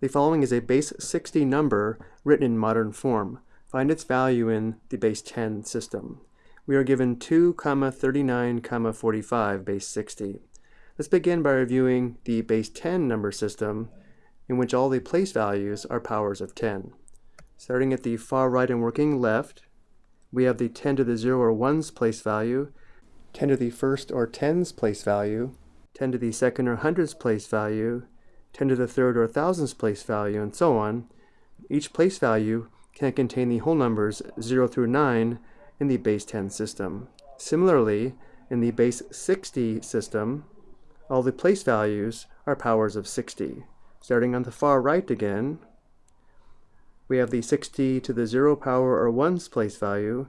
The following is a base 60 number written in modern form. Find its value in the base 10 system. We are given 2, comma 39, comma 45 base 60. Let's begin by reviewing the base 10 number system in which all the place values are powers of 10. Starting at the far right and working left, we have the 10 to the 0 or 1's place value, 10 to the first or 10's place value, 10 to the second or hundredths place value, 10 to the third or thousandths place value, and so on. Each place value can contain the whole numbers 0 through 9 in the base 10 system. Similarly, in the base 60 system, all the place values are powers of 60. Starting on the far right again, we have the 60 to the 0 power or 1's place value,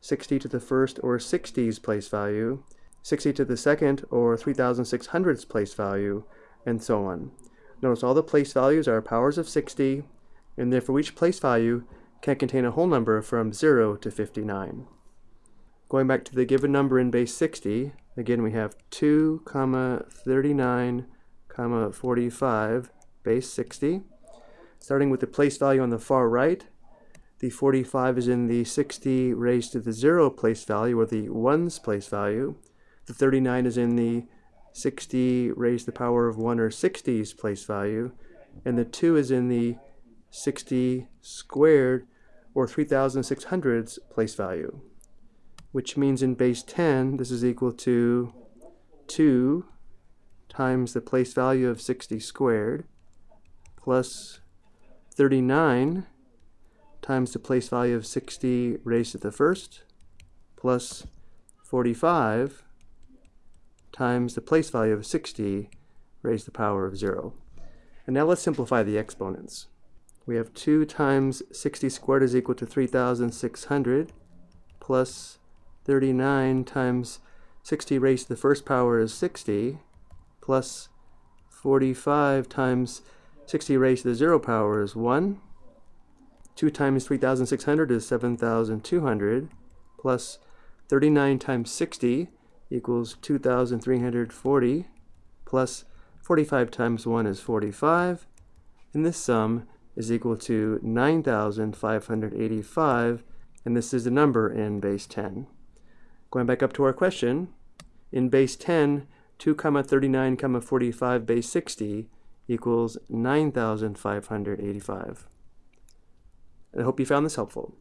60 to the first or 60's place value, 60 to the second or 3600's place value, and so on. Notice all the place values are powers of 60, and therefore each place value can contain a whole number from 0 to 59. Going back to the given number in base 60, again we have 2, comma 39, comma 45, base 60. Starting with the place value on the far right, the 45 is in the 60 raised to the 0 place value, or the 1's place value. The 39 is in the 60 raised to the power of 1 or 60's place value. And the 2 is in the 60 squared, or 3600's place value. Which means in base 10, this is equal to 2 times the place value of 60 squared plus 39 times the place value of 60 raised to the first plus 45 times the place value of 60 raised to the power of 0. And now let's simplify the exponents. We have 2 times 60 squared is equal to 3,600 plus 39 times 60 raised to the first power is 60 plus 45 times 60 raised to the 0 power is 1. 2 times 3,600 is 7,200 plus 39 times 60 equals 2,340 plus 45 times 1 is 45 and this sum is equal to 9,585 and this is the number in base 10. Going back up to our question, in base 10, 2 comma 39 comma 45 base 60 equals 9,585. I hope you found this helpful.